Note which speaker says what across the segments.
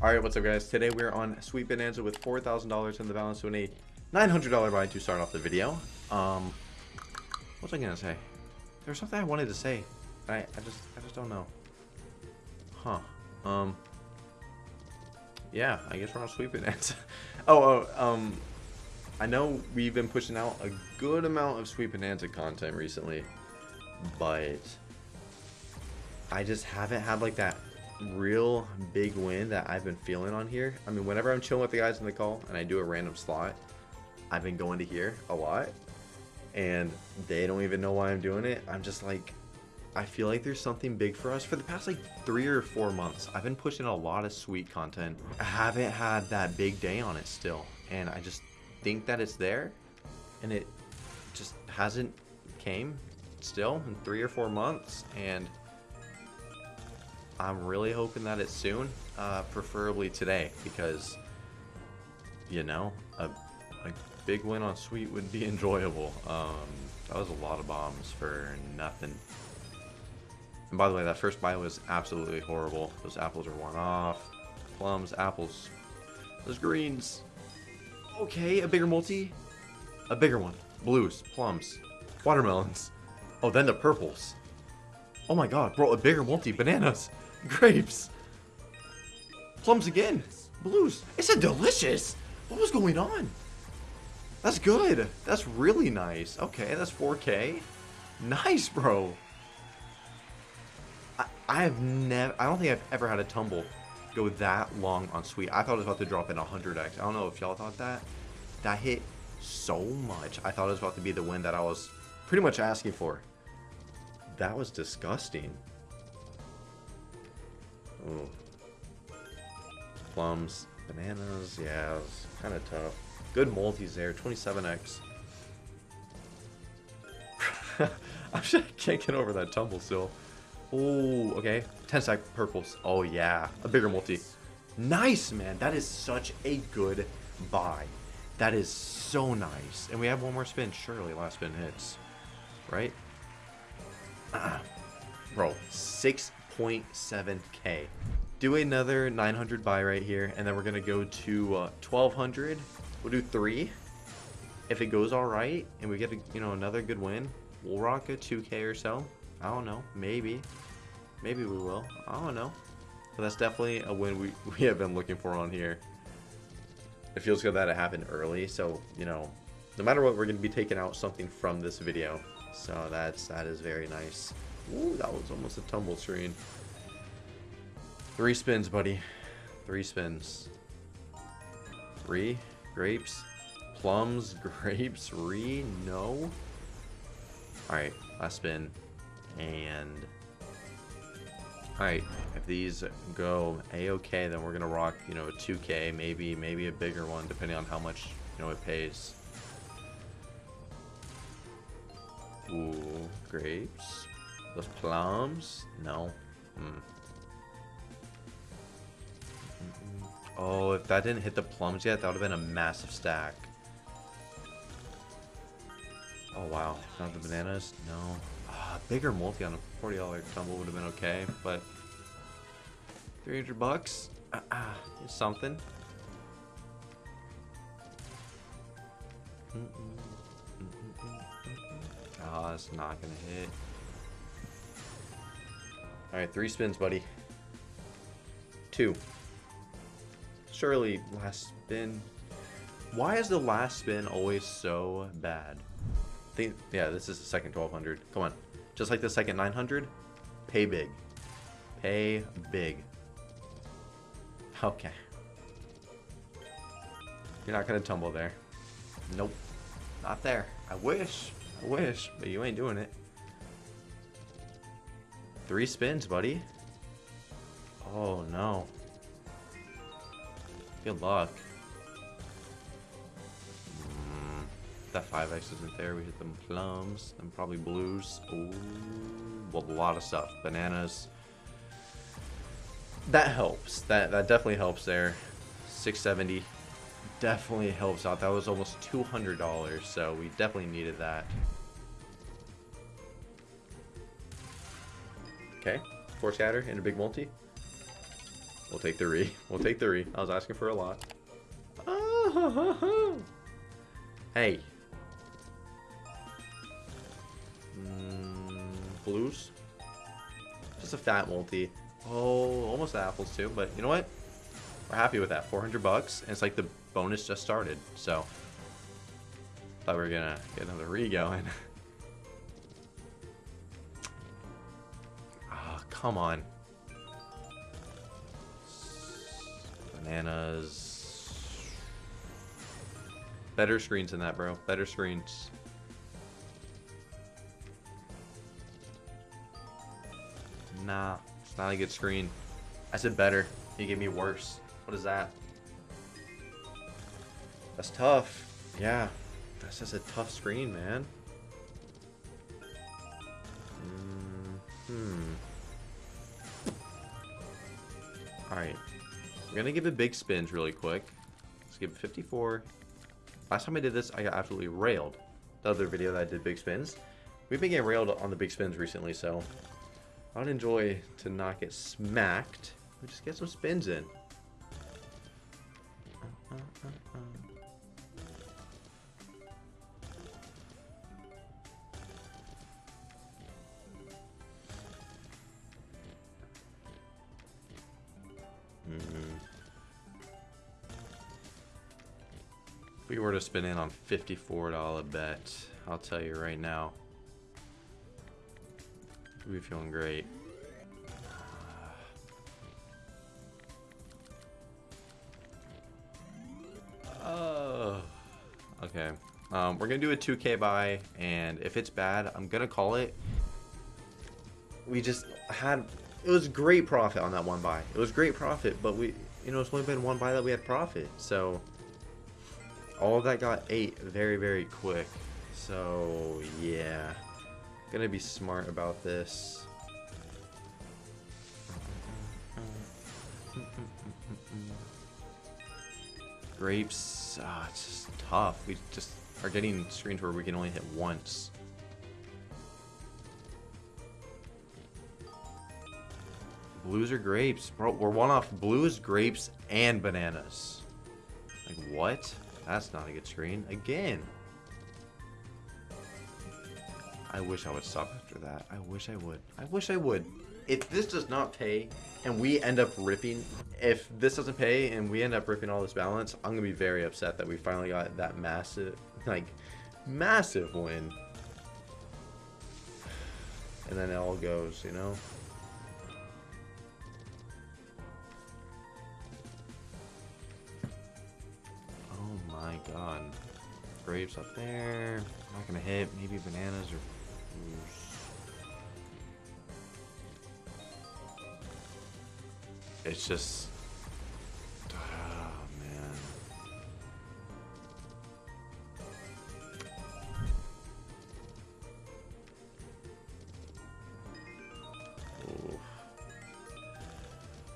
Speaker 1: Alright, what's up guys? Today we're on Sweet Bonanza with $4,000 in the balance to a $900 buy to start off the video. Um, what was I gonna say? There was something I wanted to say. I, I just, I just don't know. Huh. Um, yeah, I guess we're on Sweet Bonanza. oh, oh, um, I know we've been pushing out a good amount of Sweet Bonanza content recently, but I just haven't had like that real big win that I've been feeling on here. I mean, whenever I'm chilling with the guys in the call and I do a random slot, I've been going to here a lot and they don't even know why I'm doing it. I'm just like, I feel like there's something big for us. For the past like three or four months, I've been pushing a lot of sweet content. I haven't had that big day on it still. And I just think that it's there and it just hasn't came still in three or four months. And I'm really hoping that it's soon, uh, preferably today, because, you know, a, a big win on Sweet would be enjoyable. Um, that was a lot of bombs for nothing. And by the way, that first buy was absolutely horrible. Those apples are one off. Plums, apples. Those greens. Okay, a bigger multi. A bigger one. Blues, plums, watermelons. Oh, then the purples. Oh my god, bro, a bigger multi. Bananas. Grapes. Plums again. Blues. It's a delicious. What was going on? That's good. That's really nice. Okay, that's 4K. Nice, bro. I, I have never, I don't think I've ever had a tumble go that long on sweet. I thought it was about to drop in 100x. I don't know if y'all thought that. That hit so much. I thought it was about to be the win that I was pretty much asking for. That was disgusting. Ooh. Plums, bananas, yeah, it's kind of tough. Good multis there, 27x. I can't get over that tumble still. Oh, okay. 10 stack purples. Oh, yeah. A bigger multi. Nice, man. That is such a good buy. That is so nice. And we have one more spin. Surely last spin hits. Right? Ah. Bro, 6 1.7k. Do another 900 buy right here, and then we're gonna go to uh, 1200. We'll do three. If it goes all right, and we get a, you know another good win, we'll rock a 2k or so. I don't know, maybe, maybe we will. I don't know, but that's definitely a win we we have been looking for on here. It feels good that it happened early, so you know, no matter what, we're gonna be taking out something from this video. So that's that is very nice. Ooh, that was almost a tumble screen. Three spins, buddy. Three spins. Three grapes. Plums, grapes, re, no. Alright, last spin. And... Alright, if these go a-okay, then we're gonna rock, you know, a 2k, maybe, maybe a bigger one, depending on how much, you know, it pays. Ooh, grapes. Those plums? No. Hmm. Oh, if that didn't hit the plums yet, that would have been a massive stack. Oh, wow. Not the bananas? No. Ah, bigger multi on a $40 tumble would have been okay, but 300 bucks? Ah, uh, uh, something. Mm -mm, oh, it's not gonna hit. Alright, three spins, buddy. Two. Surely, last spin. Why is the last spin always so bad? Think, yeah, this is the second 1200. Come on. Just like the second 900, pay big. Pay big. Okay. You're not going to tumble there. Nope. Not there. I wish. I wish, but you ain't doing it. Three spins, buddy. Oh, no. Good luck. Mm, that 5x isn't there. We hit them plums. and probably blues. Ooh, well, a lot of stuff. Bananas. That helps. That, that definitely helps there. 670 definitely helps out. That was almost $200, so we definitely needed that. Okay, four scatter and a big multi. We'll take three. We'll take three. I was asking for a lot. Hey. Mm, blues? Just a fat multi. Oh, almost apples too, but you know what? We're happy with that. 400 bucks, and it's like the bonus just started, so... Thought we were gonna get another re going. come on. Bananas. Better screens than that, bro. Better screens. Nah, it's not a good screen. I said better. You gave me worse. What is that? That's tough. Yeah. That's just a tough screen, man. Mm hmm. Alright. We're gonna give it big spins really quick. Let's give it 54. Last time I did this, I got absolutely railed. The other video that I did big spins. We've been getting railed on the big spins recently, so I would enjoy to not get smacked. We just get some spins in. Uh, uh, uh, we were to spin in on $54 bet, I'll tell you right now, we'd be feeling great. Oh, okay. Um, we're gonna do a 2K buy, and if it's bad, I'm gonna call it. We just had it was great profit on that one buy. It was great profit, but we, you know, it's only been one buy that we had profit. So all that got ate very, very quick. So, yeah. Gonna be smart about this. Grapes, ah, it's just tough. We just are getting screens where we can only hit once. Blues or grapes? Bro, we're one off blues, grapes, and bananas. Like, what? That's not a good screen. Again. I wish I would stop after that. I wish I would. I wish I would. If this does not pay and we end up ripping, if this doesn't pay and we end up ripping all this balance, I'm to be very upset that we finally got that massive, like, massive win. And then it all goes, you know? God. Grapes up there. Not gonna hit. Maybe bananas or It's just... Oh, man.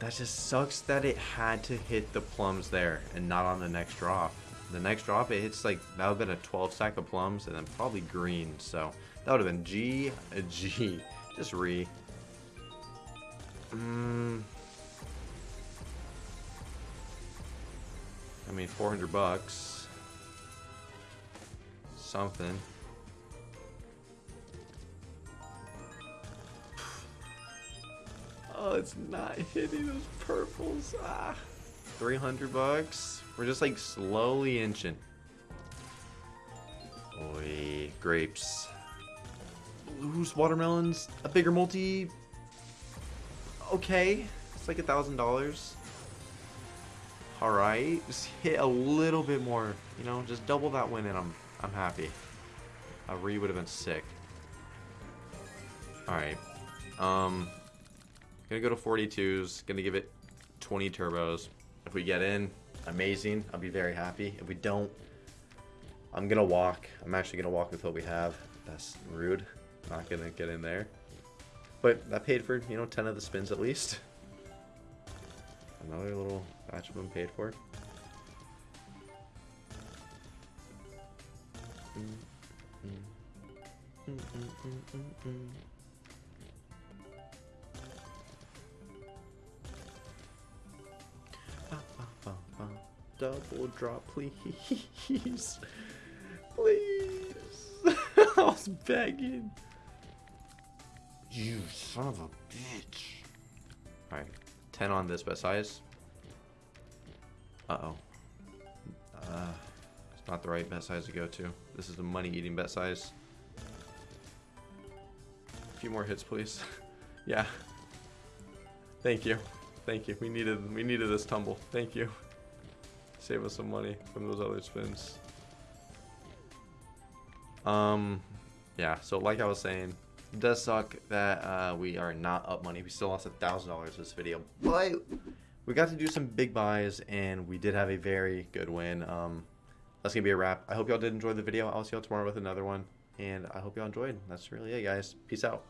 Speaker 1: That just sucks that it had to hit the plums there and not on the next drop the next drop, it hits like, that would have been a 12 sack of plums and then probably green. So that would have been G, G. Just re. Mm. I mean, 400 bucks. Something. Oh, it's not hitting those purples. Ah. 300 bucks. We're just like slowly inching. Oi, grapes. Blues, watermelons, a bigger multi. Okay, it's like a thousand dollars. All right, just hit a little bit more. You know, just double that win, and I'm I'm happy. A re would have been sick. All right, um, gonna go to 42s. Gonna give it 20 turbos. If we get in, amazing. I'll be very happy. If we don't, I'm going to walk. I'm actually going to walk with what we have. That's rude. Not going to get in there. But that paid for, you know, 10 of the spins at least. Another little batch of them paid for. Mm, mm, mm, double drop, please. Please. I was begging. You son of a bitch. Alright. 10 on this bet size. Uh-oh. Uh, it's not the right bet size to go to. This is a money-eating bet size. A few more hits, please. yeah. Thank you. Thank you. We needed we needed this tumble. Thank you. Save us some money from those other spins. Um, yeah. So like I was saying, it does suck that uh, we are not up money. We still lost a thousand dollars this video, but we got to do some big buys and we did have a very good win. Um, that's gonna be a wrap. I hope y'all did enjoy the video. I'll see y'all tomorrow with another one, and I hope y'all enjoyed. That's really it, guys. Peace out.